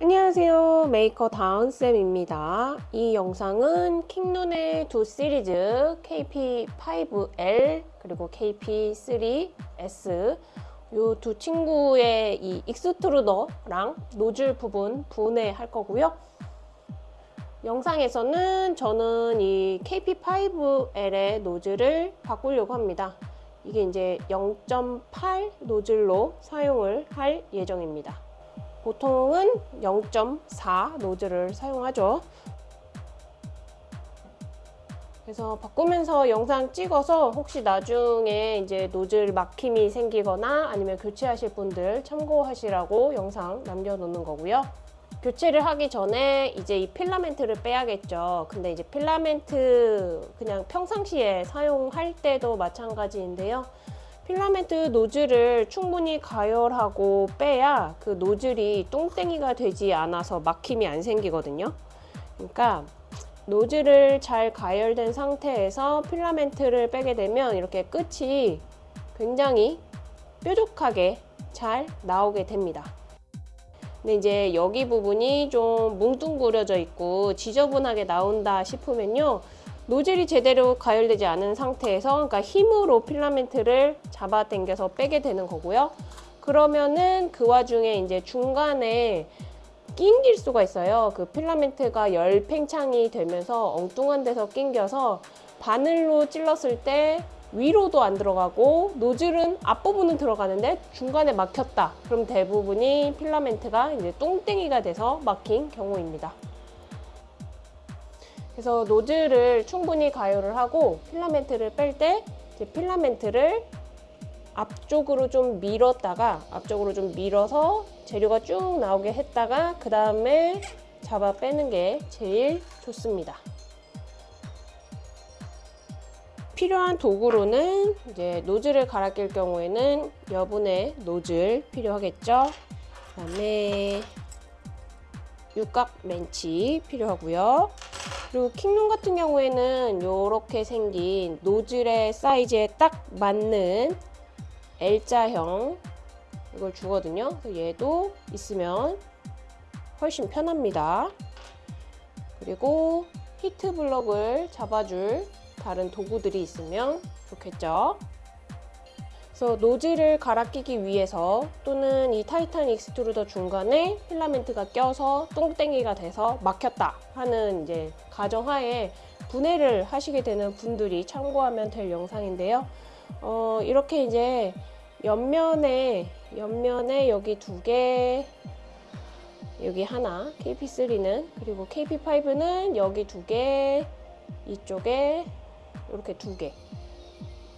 안녕하세요. 메이커 다은쌤입니다. 이 영상은 킹룬의 두 시리즈 KP5L 그리고 KP3S 이 두 친구의 이 extruder랑 노즐 부분 분해할 거고요. 영상에서는 저는 이 KP5L의 노즐을 바꾸려고 합니다. 이게 이제 0.8 노즐로 사용을 할 예정입니다 보통은 0.4 노즐을 사용하죠. 그래서 바꾸면서 영상 찍어서 혹시 나중에 이제 노즐 막힘이 생기거나 아니면 교체하실 분들 참고하시라고 영상 남겨놓는 거고요. 교체를 하기 전에 이제 이 필라멘트를 빼야겠죠. 근데 이제 필라멘트 그냥 평상시에 사용할 때도 마찬가지인데요. 필라멘트 노즐을 충분히 가열하고 빼야 그 노즐이 똥땡이가 되지 않아서 막힘이 안 생기거든요. 그러니까 노즐을 잘 가열된 상태에서 필라멘트를 빼게 되면 이렇게 끝이 굉장히 뾰족하게 잘 나오게 됩니다. 근데 이제 여기 부분이 좀 뭉뚱그려져 있고 지저분하게 나온다 싶으면요. 노즐이 제대로 가열되지 않은 상태에서 그러니까 힘으로 필라멘트를 잡아 당겨서 빼게 되는 거고요. 그러면은 그 와중에 이제 중간에 낑길 수가 있어요. 그 필라멘트가 열 팽창이 되면서 엉뚱한 데서 낑겨서 바늘로 찔렀을 때 위로도 안 들어가고 노즐은 앞부분은 들어가는데 중간에 막혔다. 그럼 대부분이 필라멘트가 이제 똥땡이가 돼서 막힌 경우입니다. 그래서 노즐을 충분히 가열을 하고 필라멘트를 뺄 때 필라멘트를 앞쪽으로 좀 밀었다가 앞쪽으로 좀 밀어서 재료가 쭉 나오게 했다가 그 다음에 잡아 빼는 게 제일 좋습니다. 필요한 도구로는 이제 노즐을 갈아 낄 경우에는 여분의 노즐 필요하겠죠. 그 다음에 육각 렌치 필요하고요. 그리고 킹룬 같은 경우에는 이렇게 생긴 노즐의 사이즈에 딱 맞는 L자형 이걸 주거든요. 얘도 있으면 훨씬 편합니다. 그리고 heat block을 잡아줄 다른 도구들이 있으면 좋겠죠. 그래서 노즐을 갈아 끼기 위해서 또는 이 Titan extruder 중간에 필라멘트가 껴서 똥땡이가 돼서 막혔다 하는 이제 가정하에 분해를 하시게 되는 분들이 참고하면 될 영상인데요. 어, 이렇게 이제 옆면에 옆면에 여기 두 개, 여기 하나 KP3는 그리고 KP5는 여기 두 개, 이쪽에 이렇게 두 개.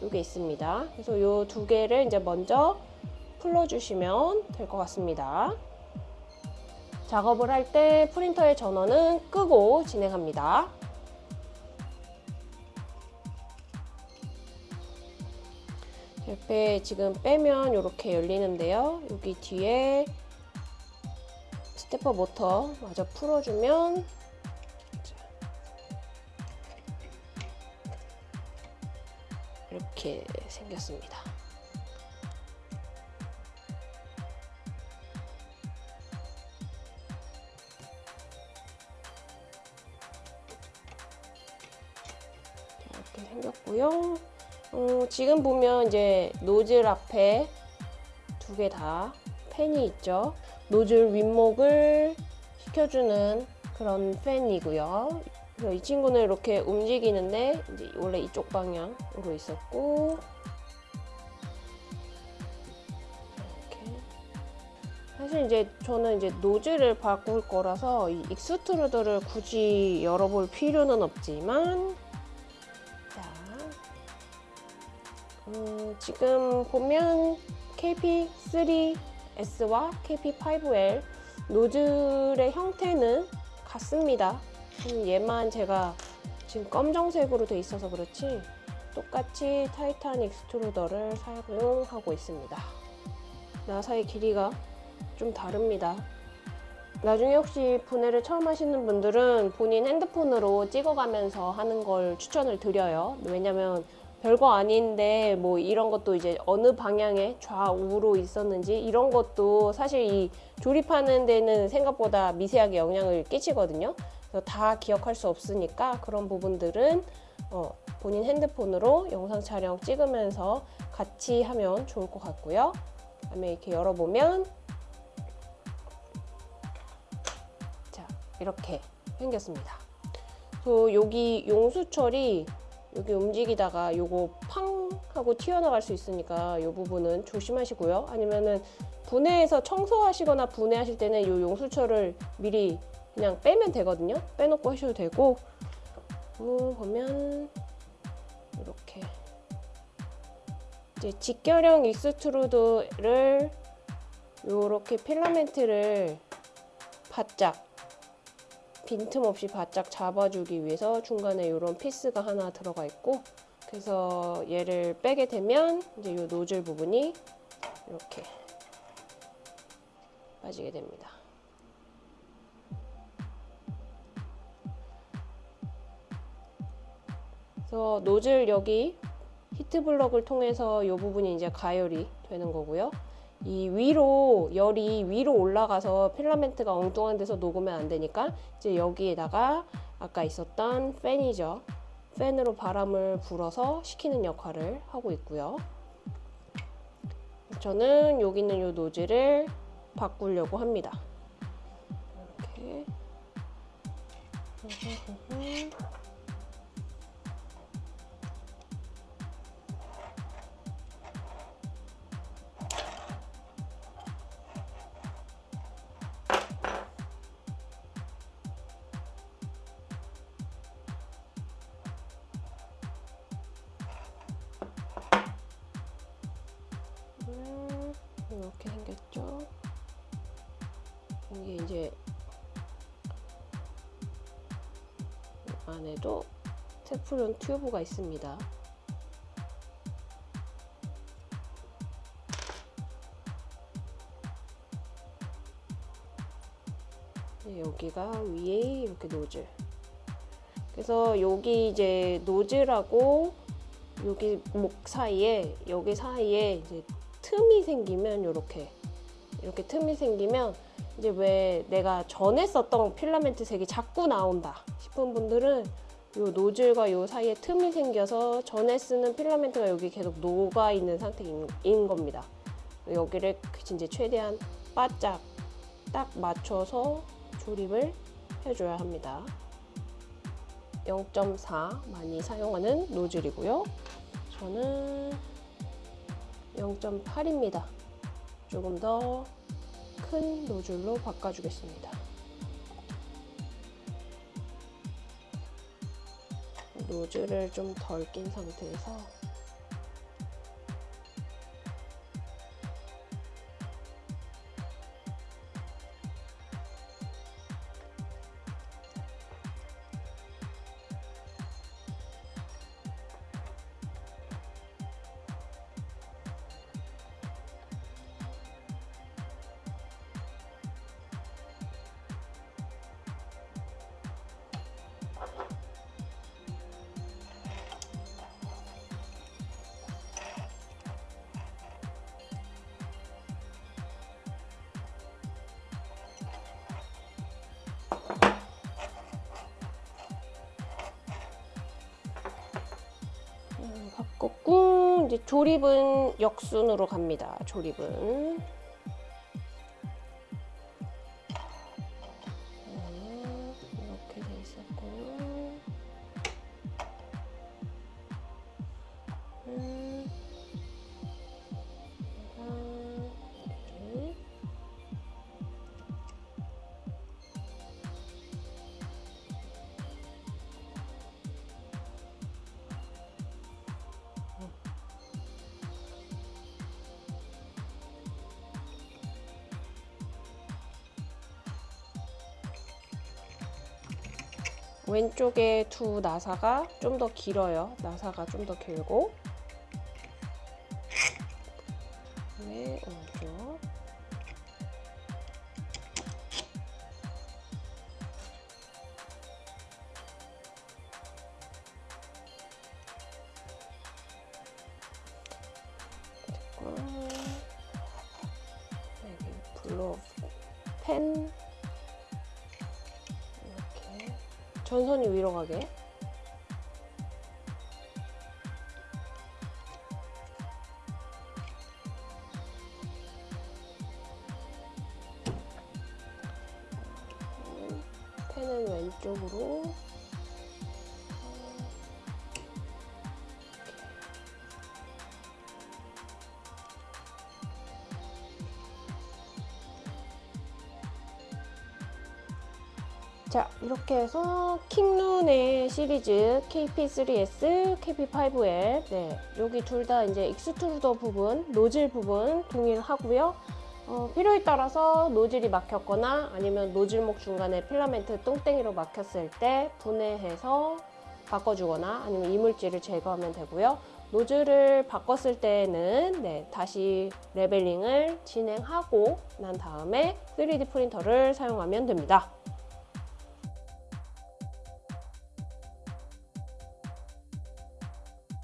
이게 있습니다. 그래서 이 두 개를 이제 먼저 풀어주시면 될 것 같습니다. 작업을 할 때 프린터의 전원은 끄고 진행합니다. 옆에 지금 빼면 이렇게 열리는데요. 여기 뒤에 스테퍼 모터 마저 풀어주면 이렇게 생겼습니다. 이렇게 생겼고요. 어, 지금 보면 이제 노즐 앞에 두 개 다 팬이 있죠. 노즐 윗목을 식혀주는 그런 팬이고요. 그래서 이 친구는 이렇게 움직이는데 이제 원래 이쪽 방향으로 있었고 이렇게 사실 이제 저는 이제 노즐을 바꿀 거라서 이 extruder를 굳이 열어볼 필요는 없지만 자 음, 지금 보면 KP3S와 KP5L 노즐의 형태는 같습니다. 음, 얘만 제가 지금 검정색으로 돼 있어서 그렇지 똑같이 Titan extruder를 사용하고 있습니다. 나사의 길이가 좀 다릅니다. 나중에 혹시 분해를 처음 하시는 분들은 본인 핸드폰으로 찍어가면서 하는 걸 추천을 드려요. 왜냐면 별거 아닌데 뭐 이런 것도 이제 어느 방향에 좌우로 있었는지 이런 것도 사실 이 조립하는 데는 생각보다 미세하게 영향을 끼치거든요. 그래서 다 기억할 수 없으니까 그런 부분들은 어, 본인 핸드폰으로 영상 촬영 찍으면서 같이 하면 좋을 것 같고요. 그다음에 이렇게 열어보면 자 이렇게 생겼습니다. 그래서 여기 용수철이 여기 움직이다가 요거 팡 하고 튀어나갈 수 있으니까 이 부분은 조심하시고요. 아니면은 분해해서 청소하시거나 분해하실 때는 이 용수철을 미리 그냥 빼면 되거든요. 빼놓고 하셔도 되고 어, 보면 이렇게 이제 직결형 extruder를 이렇게 필라멘트를 바짝 빈틈없이 바짝 잡아주기 위해서 중간에 이런 piece가 하나 들어가 있고 그래서 얘를 빼게 되면 이제 이 노즐 부분이 이렇게 빠지게 됩니다. 그래서 노즐 여기 heat block을 통해서 이 부분이 이제 가열이 되는 거고요. 이 위로 열이 위로 올라가서 필라멘트가 엉뚱한 데서 녹으면 안 되니까 이제 여기에다가 아까 있었던 팬이죠. 팬으로 바람을 불어서 식히는 역할을 하고 있고요. 저는 여기 있는 이 노즐을 바꾸려고 합니다. 이렇게. 생겼죠. 이게 이제 안에도 테프론 튜브가 있습니다. 네, 여기가 위에 이렇게 노즐. 그래서 여기 이제 노즐하고 여기 목 사이에 여기 사이에 이제 틈이 생기면 이렇게 이렇게 틈이 생기면 이제 왜 내가 전에 썼던 필라멘트 색이 자꾸 나온다 싶은 분들은 이 노즐과 이 사이에 틈이 생겨서 전에 쓰는 필라멘트가 여기 계속 녹아 있는 상태인 겁니다. 여기를 이제 최대한 바짝 딱 맞춰서 조립을 해줘야 합니다. 0.4 많이 사용하는 노즐이고요. 저는 0.8입니다. 조금 더 큰 노즐로 바꿔주겠습니다. 노즐을 좀 덜 낀 상태에서 이제 조립은 역순으로 갑니다. 조립은 왼쪽에 두 나사가 좀 더 길어요. 나사가 좀 더 길고. 네, 오른쪽. 여기 네, 블록 펜. 전선이 위로 가게. 펜은 왼쪽으로 자 이렇게 해서 킹룬의 시리즈 KP3S, KP5L 네 여기 둘 다 이제 extruder 부분, 노즐 부분 동일하고요. 어, 필요에 따라서 노즐이 막혔거나 아니면 노즐목 중간에 필라멘트 똥땡이로 막혔을 때 분해해서 바꿔주거나 아니면 이물질을 제거하면 되고요. 노즐을 바꿨을 때는 네, 다시 leveling을 진행하고 난 다음에 3D 프린터를 사용하면 됩니다.